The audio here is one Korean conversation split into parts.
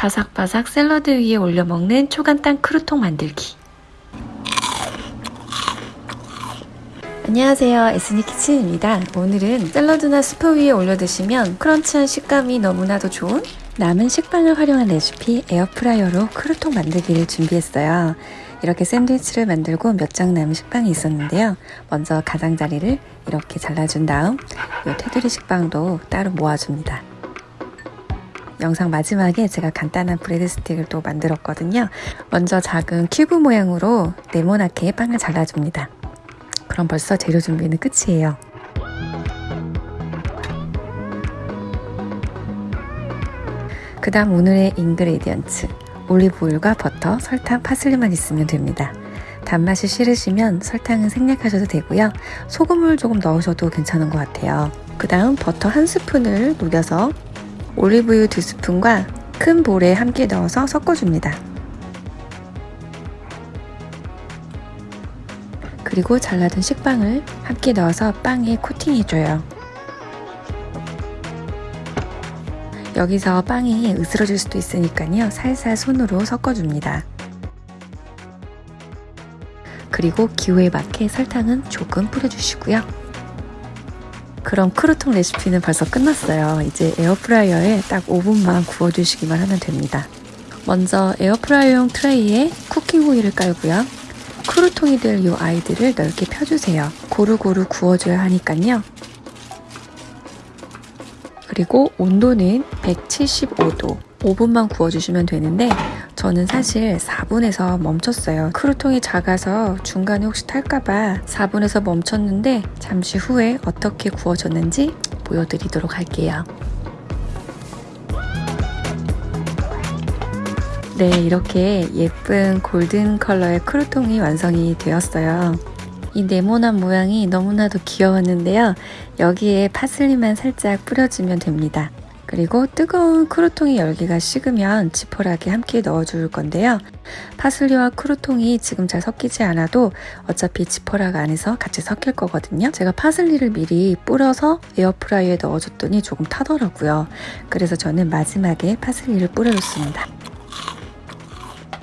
바삭바삭 샐러드 위에 올려 먹는 초간단 크루통 만들기. 안녕하세요. 에스니 키친입니다. 오늘은 샐러드나 스프 위에 올려 드시면 crunch한 식감이 너무나도 좋은 남은 식빵을 활용한 레시피 에어프라이어로 크루통 만들기를 준비했어요. 이렇게 샌드위치를 만들고 몇 장 남은 식빵이 있었는데요. 먼저 가장자리를 이렇게 잘라준 다음 이 테두리 식빵도 따로 모아줍니다. 영상 마지막에 제가 간단한 bread stick을 또 만들었거든요. 먼저 작은 큐브 모양으로 네모나게 빵을 잘라줍니다. 그럼 벌써 재료 준비는 끝이에요. 그 다음 오늘의 ingredients 올리브오일과 버터, 설탕, 파슬리만 있으면 됩니다. 단맛이 싫으시면 설탕은 생략하셔도 되고요. 소금을 조금 넣으셔도 괜찮은 것 같아요. 그 다음 버터 한 스푼을 녹여서 올리브유 두 스푼과 큰 볼에 함께 넣어서 섞어줍니다. 그리고 잘라둔 식빵을 함께 넣어서 빵에 코팅해줘요. 여기서 빵이 으스러질 수도 있으니까요. 살살 손으로 섞어줍니다. 그리고 기호에 맞게 설탕은 조금 뿌려주시고요. 그럼 크루통 레시피는 벌써 끝났어요. 이제 에어프라이어에 딱 5분만 구워주시기만 하면 됩니다. 먼저 에어프라이어용 트레이에 쿠킹 호일을 깔고요. 크루통이 될 이 아이들을 넓게 펴주세요. 고루고루 구워줘야 하니까요. 그리고 온도는 175도 5분만 구워주시면 되는데 저는 사실 4분에서 멈췄어요. 크루통이 작아서 중간에 혹시 탈까봐 4분에서 멈췄는데 잠시 후에 어떻게 구워졌는지 보여드리도록 할게요. 네, 이렇게 예쁜 golden color의 크루통이 완성이 되었어요. 이 네모난 모양이 너무나도 귀여웠는데요. 여기에 파슬리만 살짝 뿌려주면 됩니다. 그리고 뜨거운 크루통의 열기가 식으면 지퍼락에 함께 넣어줄 건데요. 파슬리와 크루통이 지금 잘 섞이지 않아도 어차피 지퍼락 안에서 같이 섞일 거거든요. 제가 파슬리를 미리 뿌려서 에어프라이어에 넣어줬더니 조금 타더라고요. 그래서 저는 마지막에 파슬리를 뿌려줬습니다.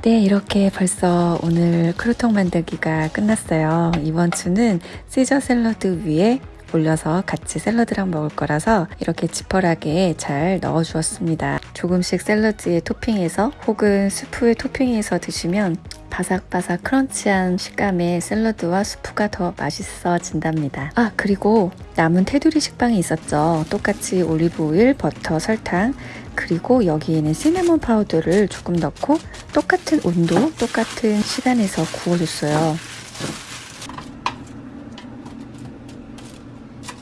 네, 이렇게 벌써 오늘 크루통 만들기가 끝났어요. 이번 주는 시저 샐러드 위에 올려서 같이 샐러드랑 먹을 거라서 이렇게 지퍼락에 잘 넣어 주었습니다. 조금씩 샐러드에 토핑해서 혹은 수프에 토핑해서 드시면 바삭바삭 crunch한 식감의 샐러드와 수프가 더 맛있어진답니다. 아 그리고 남은 테두리 식빵이 있었죠. 똑같이 올리브 오일, 버터, 설탕 그리고 여기에는 cinnamon powder를 조금 넣고 똑같은 온도, 똑같은 시간에서 구워줬어요.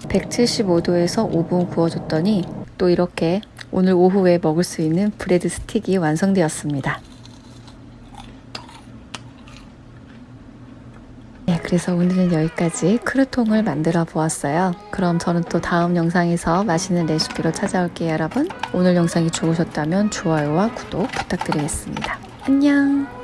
175도에서 5분 구워줬더니 또 이렇게 오늘 오후에 먹을 수 있는 bread stick이 완성되었습니다. 네, 그래서 오늘은 여기까지 크루통을 만들어 보았어요. 그럼 저는 또 다음 영상에서 맛있는 레시피로 찾아올게요, 여러분. 오늘 영상이 좋으셨다면 좋아요와 구독 부탁드리겠습니다. 안녕!